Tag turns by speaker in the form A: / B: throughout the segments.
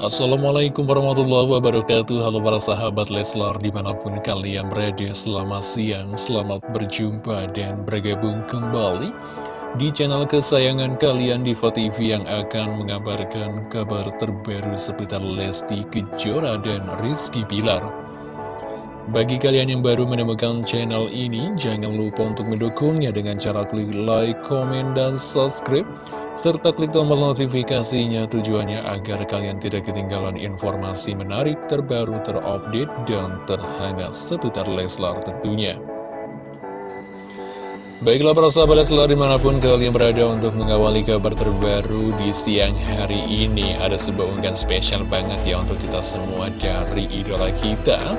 A: Assalamualaikum warahmatullahi wabarakatuh. Halo para sahabat Leslar di mana pun kalian berada Selamat siang, selamat berjumpa dan bergabung kembali Di channel kesayangan kalian di TV yang akan mengabarkan kabar terbaru seputar Lesti Kejora dan Rizky Bilar. Bagi kalian yang baru menemukan channel ini Jangan lupa untuk mendukungnya dengan cara klik like, komen, dan subscribe serta klik tombol notifikasinya tujuannya agar kalian tidak ketinggalan informasi menarik terbaru terupdate dan terhangat seputar Leslar tentunya. Baiklah para sahabat Leslar di mana pun kalian berada untuk mengawali kabar terbaru di siang hari ini Ada sebuah unggahan spesial banget ya untuk kita semua dari idola kita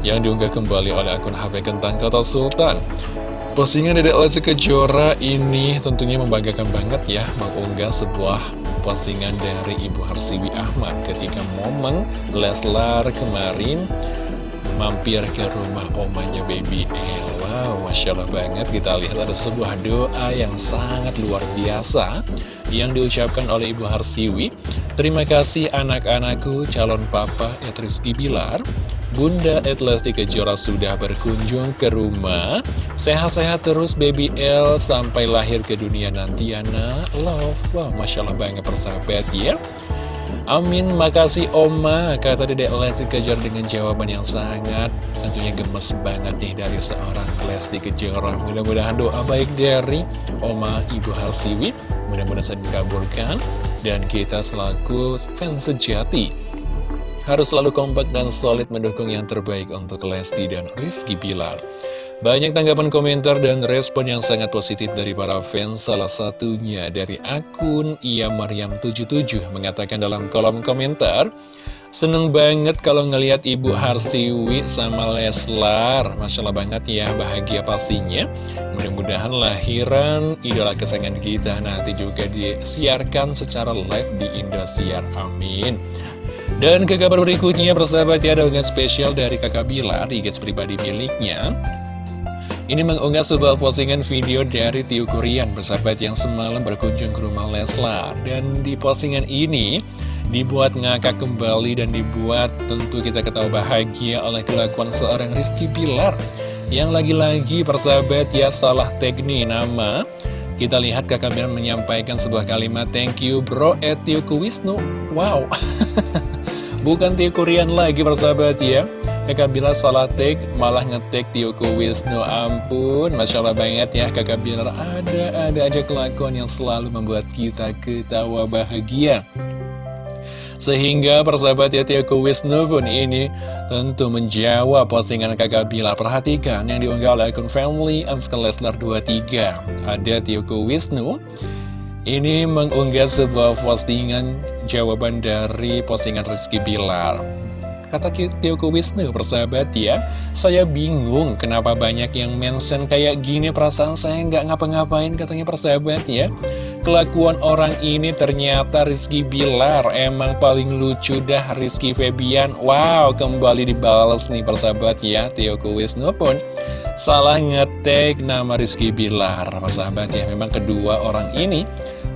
A: Yang diunggah kembali oleh akun HP Kentang Kota Sultan Postingan Dedek Lesti Kejora ini tentunya membanggakan banget ya Mengunggah sebuah postingan dari Ibu Harsiwi Ahmad Ketika momen Leslar kemarin mampir ke rumah omanya Baby El Wow, Masya Allah banget kita lihat ada sebuah doa yang sangat luar biasa Yang diucapkan oleh Ibu Harsiwi. Terima kasih anak-anakku calon papa Etriski Bilar Bunda Etlesti Kejora sudah berkunjung ke rumah. Sehat-sehat terus baby L sampai lahir ke dunia nanti nak Love, wah Masya Allah banget persahabat ya. Amin, makasih Oma. Kata Dedek Lesti Kejora dengan jawaban yang sangat Tentunya gemes banget nih dari seorang Lesti Kejora. Mudah-mudahan doa baik dari Oma Ibu Harsiwi. Mudah-mudahan dikabulkan. Dan kita selaku fans sejati harus selalu kompak dan solid mendukung yang terbaik untuk Lesti dan Rizky Bilar. Banyak tanggapan komentar dan respon yang sangat positif dari para fans, salah satunya dari akun Ia Maryam77 mengatakan dalam kolom komentar, Seneng banget kalau ngelihat Ibu Harsiwi sama Leslar. Masya Allah banget ya, bahagia pastinya. Mudah-mudahan lahiran idola kesayangan kita nanti juga disiarkan secara live di Indosiar, amin dan ke kabar berikutnya, persahabat ya, ada unggahan spesial dari kakak Bilar di guys pribadi miliknya. Ini mengunggah sebuah postingan video dari Tio Kurian, persahabat yang semalam berkunjung ke rumah Leslar. Dan di postingan ini, dibuat ngakak kembali dan dibuat tentu kita ketahui bahagia oleh kelakuan seorang Rizky Bilar. Yang lagi-lagi persahabat ya salah teknik nama kita lihat kakak Bilar menyampaikan sebuah kalimat Thank you bro at Wisnu Wow Bukan Tio Kurian lagi persahabat ya. Kakak Bilar salah tag malah ngetek Tioku Wisnu. Ampun Masya Allah banget ya. Kakak Bilar ada-ada aja kelakuan yang selalu membuat kita ketawa bahagia. Sehingga persahabat ya Tioku Wisnu pun ini tentu menjawab postingan kakak Bilar Perhatikan yang diunggah oleh akun family Anskal Leslar 23 Ada Tioku Wisnu Ini mengunggah sebuah postingan jawaban dari postingan Rizky Bilar. Kata Tioko Wisnu, persahabat ya Saya bingung kenapa banyak yang mention kayak gini. Perasaan saya nggak ngapa-ngapain katanya persahabat ya. Kelakuan orang ini ternyata Rizky Bilar Emang paling lucu dah Rizky Febian. Wow, kembali dibalas nih persahabat ya Tioko Wisnu pun. Salah ngetek nama Rizky Bilar Persahabat ya, memang kedua orang ini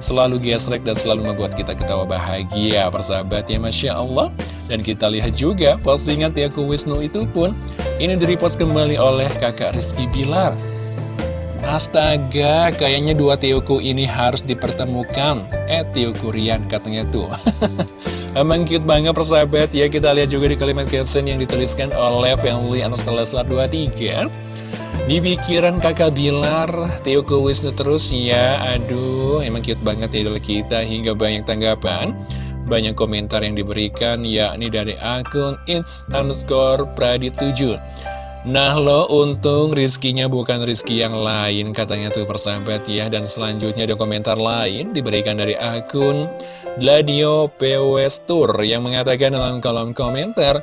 A: selalu gesrek dan selalu membuat kita ketawa bahagia persahabat ya Masya Allah. Dan kita lihat juga postingan Tiaku Wisnu itu pun ini direpost kembali oleh kakak Rizky Bilar. Astaga, kayaknya dua Tiaku ini harus dipertemukan. Eh, Tiaku Rian katanya tuh. Emang cute banget persahabat ya. Kita lihat juga di kalimat caption yang dituliskan oleh Family Anas Leslar 23 di pikiran kakak Bilar, Tioko Wisnu terus ya. Aduh, emang cute banget idola kita Hingga banyak tanggapan. Banyak komentar yang diberikan yakni dari akun It's underscore Pradi 7 Nah lo untung rizkinya bukan rizki yang lain Katanya tuh persahabat ya. Dan selanjutnya ada komentar lain Diberikan dari akun Gladio Pewestur Yang mengatakan dalam kolom komentar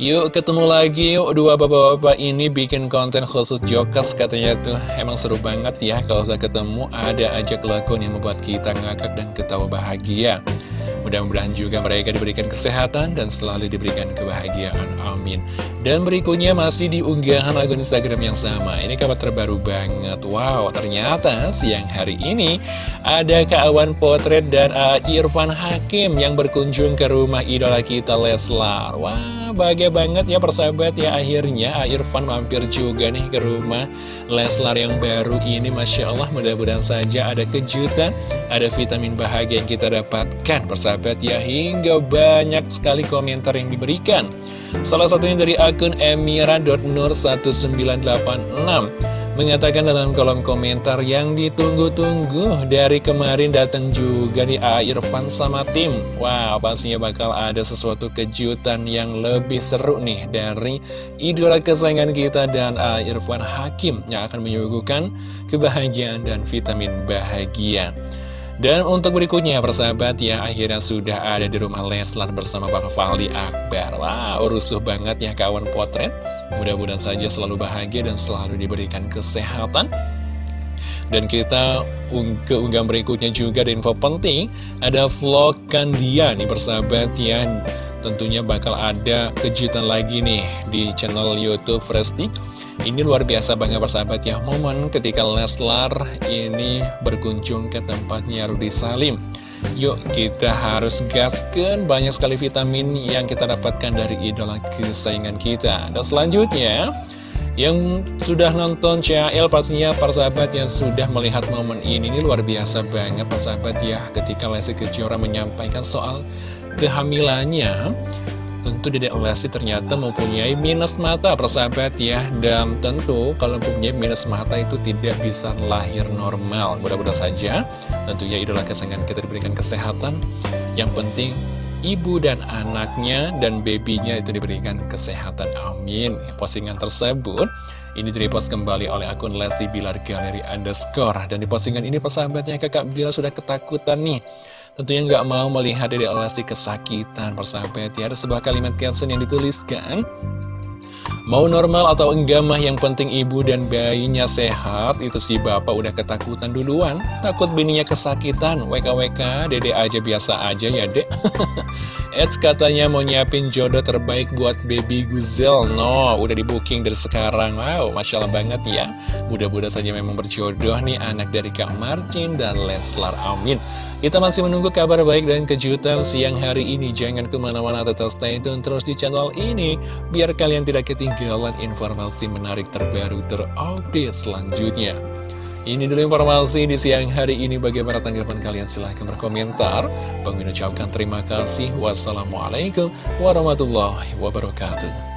A: Yuk ketemu lagi yuk dua bapak-bapak ini bikin konten khusus Jokers katanya tuh emang seru banget ya kalau udah ketemu ada aja kelakuan yang membuat kita ngakak dan ketawa bahagia Mudah-mudahan juga mereka diberikan kesehatan dan selalu diberikan kebahagiaan. Amin. Dan berikutnya masih di unggahan akun Instagram yang sama. Ini kabar terbaru banget. Wow, ternyata siang hari ini Ada Kak Potret dan A. Irfan Hakim yang berkunjung ke rumah idola kita Leslar Wah bahagia banget ya persahabat ya akhirnya A. Irfan mampir juga nih ke rumah Leslar yang baru ini Masya Allah mudah-mudahan saja ada kejutan Ada vitamin bahagia yang kita dapatkan persahabat ya Hingga banyak sekali komentar yang diberikan Salah satunya dari akun emira.nur1986 Mengatakan dalam kolom komentar yang ditunggu-tunggu dari kemarin datang juga di A. Irfan sama tim Wow, pastinya bakal ada sesuatu kejutan yang lebih seru nih dari idola kesayangan kita dan A. Irfan Hakim Yang akan menyuguhkan kebahagiaan dan vitamin bahagia dan untuk berikutnya persahabat ya akhirnya sudah ada di rumah Leslar bersama Bang Fali Akbar. Wah urusuh banget ya kawan potret. Mudah-mudahan saja selalu bahagia dan selalu diberikan kesehatan. Dan kita ke unggahan berikutnya juga ada info penting. Ada vlog Kandia nih persahabat ya Tentunya bakal ada kejutan lagi nih di channel Youtube Frestik ini luar biasa banget persahabat ya. Momen ketika Leslar ini berkunjung ke tempatnya Rudi Salim. Yuk kita harus gaskan banyak sekali vitamin yang kita dapatkan dari idola kesayangan kita. Dan selanjutnya yang sudah nonton CL pastinya persahabat yang sudah melihat momen ini Ini luar biasa banget persahabat ya. Ketika Lesti Kejora menyampaikan soal kehamilannya. Tentu Dedek Lesti ternyata mempunyai minus mata persahabat ya. Dan tentu kalau mempunyai minus mata itu tidak bisa lahir normal. Mudah-mudahan saja tentunya idola kesayangan kita diberikan kesehatan. Yang penting ibu dan anaknya dan babynya itu diberikan kesehatan. Amin. Postingan tersebut ini direpost kembali oleh akun Lesti Bilar Galeri Underscore. Dan di postingan ini persahabatnya kakak Bilar sudah ketakutan nih Tentunya nggak mau melihat Dede Lesti kesakitan persahabat ya Ada sebuah kalimat caption yang dituliskan Mau normal atau enggak mah yang penting ibu dan bayinya sehat Itu si bapak udah ketakutan duluan. Takut bininya kesakitan. WKWK dede aja biasa aja ya dek. Eds katanya mau nyiapin jodoh terbaik buat baby Guzel. No, udah di booking dari sekarang. Wow, Masya Allah banget ya. Mudah-mudahan saja memang berjodoh nih anak dari Kak Marcin dan Leslar. Amin. Kita masih menunggu kabar baik dan kejutan siang hari ini. Jangan ke mana-mana tetap stay tune terus di channel ini. Biar kalian tidak ketinggalan informasi menarik terbaru terupdate selanjutnya ini dulu informasi di siang hari ini. Bagaimana tanggapan kalian? Silahkan berkomentar. Bang ucapkan terima kasih. Wassalamualaikum warahmatullahi wabarakatuh.